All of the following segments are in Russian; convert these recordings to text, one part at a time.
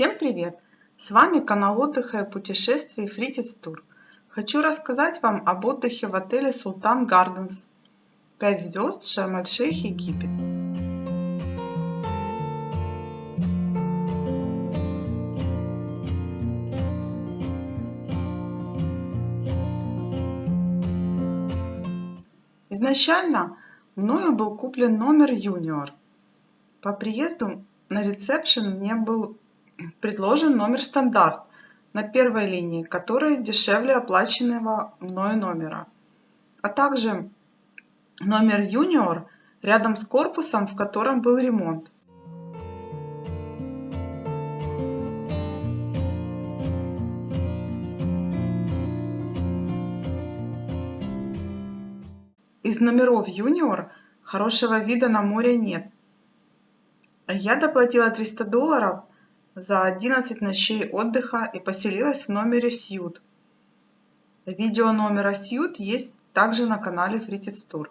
Всем привет! С вами канал отдыха и путешествий Фритец Тур. Хочу рассказать вам об отдыхе в отеле Султан Гарденс 5 звезд Шарм-эль-Шейх, Египет. Изначально мною был куплен номер юниор. По приезду на ресепшн мне был предложен номер стандарт на первой линии, который дешевле оплаченного мною номера, а также номер юниор рядом с корпусом, в котором был ремонт. Из номеров юниор хорошего вида на море нет. Я доплатила 300 долларов за 11 ночей отдыха и поселилась в номере Сьют. Видео номера Сьют есть также на канале Фритец Тур.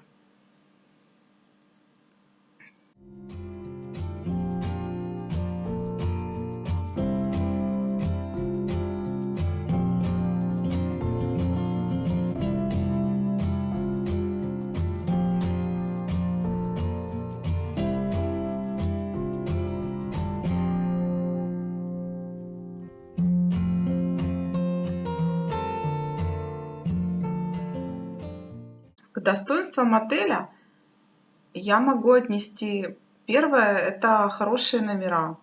К достоинствам отеля я могу отнести первое – это хорошие номера.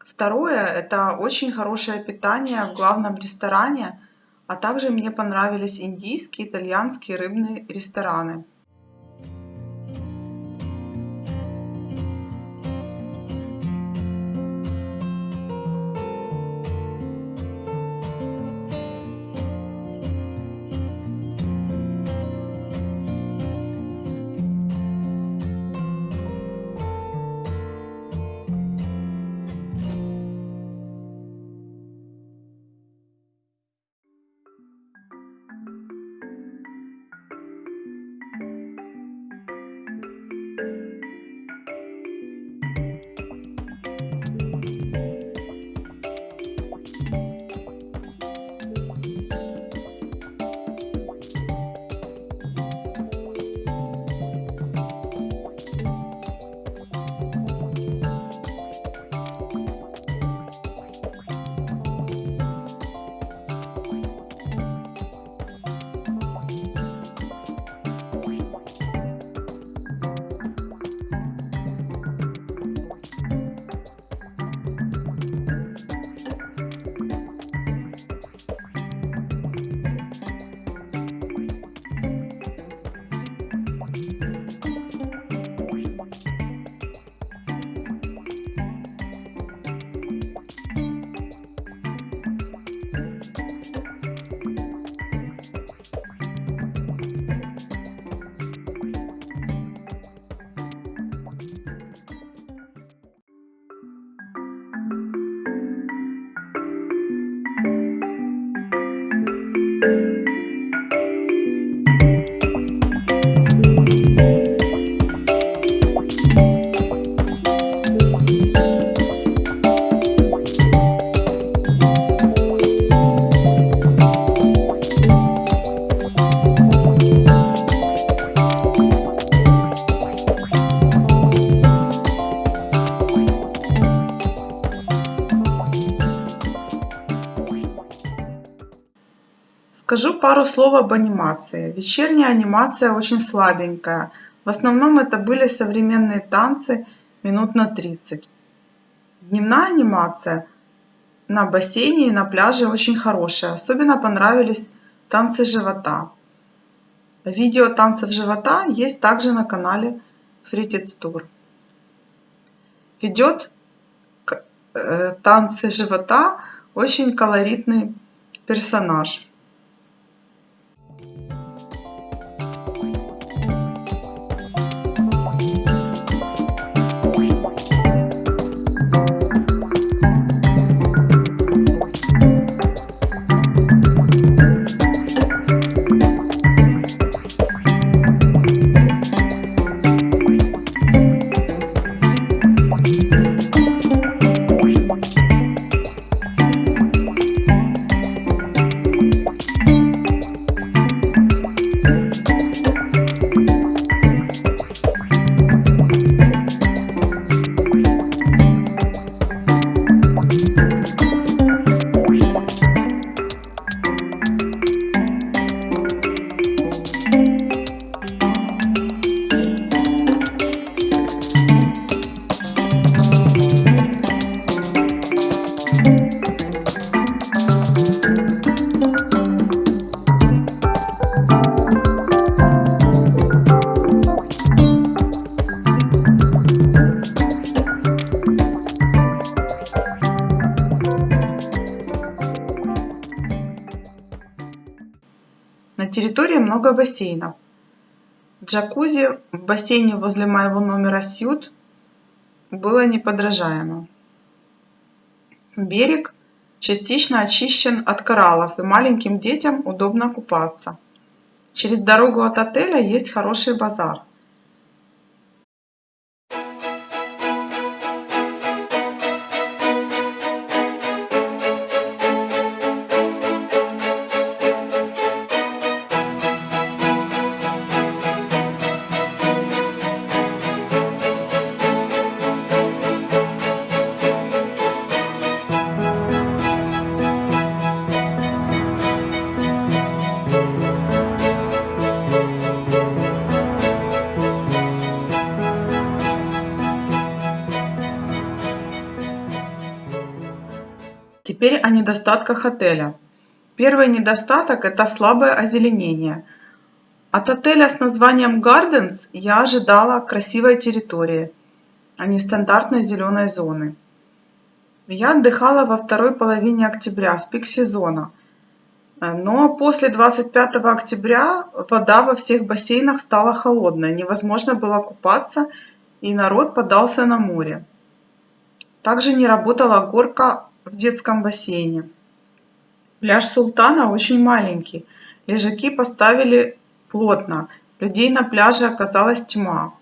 Второе – это очень хорошее питание в главном ресторане, а также мне понравились индийские, итальянские, рыбные рестораны. Скажу пару слов об анимации. Вечерняя анимация очень слабенькая. В основном это были современные танцы минут на 30. Дневная анимация на бассейне и на пляже очень хорошая. Особенно понравились танцы живота. Видео танцев живота есть также на канале Фритец Тур. Ведет танцы живота очень колоритный персонаж. Территории много бассейнов. Джакузи в бассейне возле моего номера Сьют было неподражаемо. Берег частично очищен от кораллов и маленьким детям удобно купаться. Через дорогу от отеля есть хороший базар – Теперь о недостатках отеля. Первый недостаток – это слабое озеленение. От отеля с названием Gardens я ожидала красивой территории, а не стандартной зеленой зоны. Я отдыхала во второй половине октября, в пик сезона. Но после 25 октября вода во всех бассейнах стала холодной, невозможно было купаться, и народ подался на море. Также не работала горка в детском бассейне. Пляж Султана очень маленький. Лежаки поставили плотно. Людей на пляже оказалась тьма.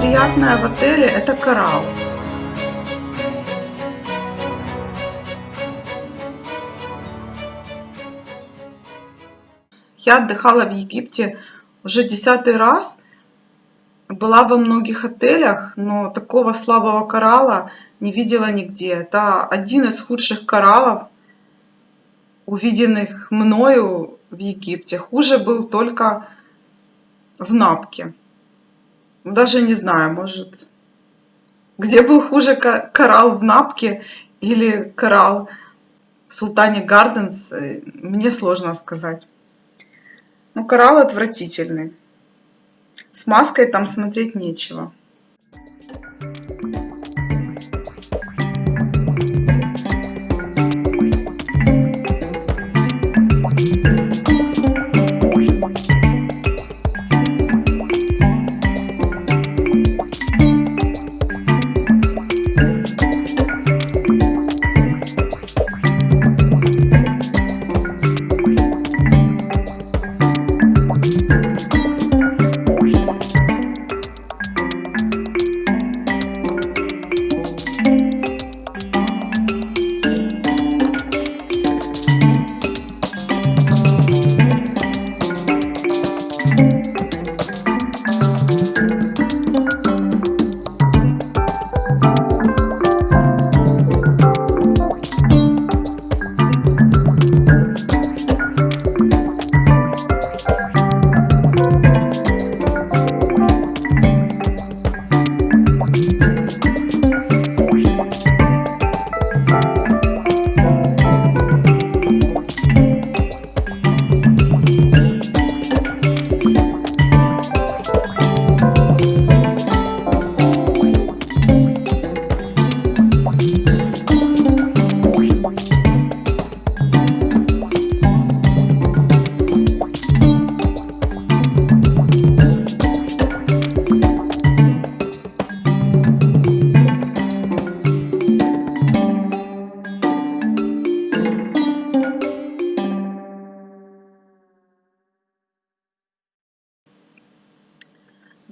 Самое неприятное в отеле это коралл. Я отдыхала в Египте уже десятый раз. Была во многих отелях, но такого слабого коралла не видела нигде. Это один из худших кораллов, увиденных мною в Египте. Хуже был только в Напке даже не знаю, может, где был хуже коралл в Напке или коралл в Султане Гарденс, э, мне сложно сказать. Но коралл отвратительный. С маской там смотреть нечего.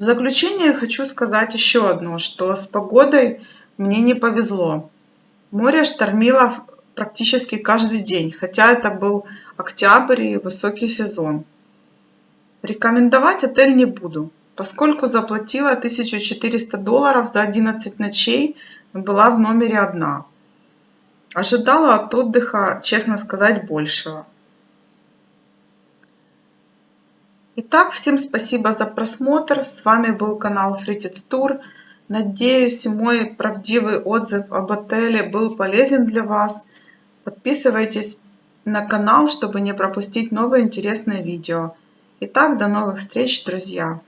Заключение хочу сказать еще одно, что с погодой мне не повезло. Море штормило практически каждый день, хотя это был октябрь и высокий сезон. Рекомендовать отель не буду, поскольку заплатила 1400 долларов за 11 ночей, была в номере одна. Ожидала от отдыха, честно сказать, большего. Итак, всем спасибо за просмотр. С вами был канал Фритец Тур. Надеюсь, мой правдивый отзыв об отеле был полезен для вас. Подписывайтесь на канал, чтобы не пропустить новые интересные видео. Итак, до новых встреч, друзья!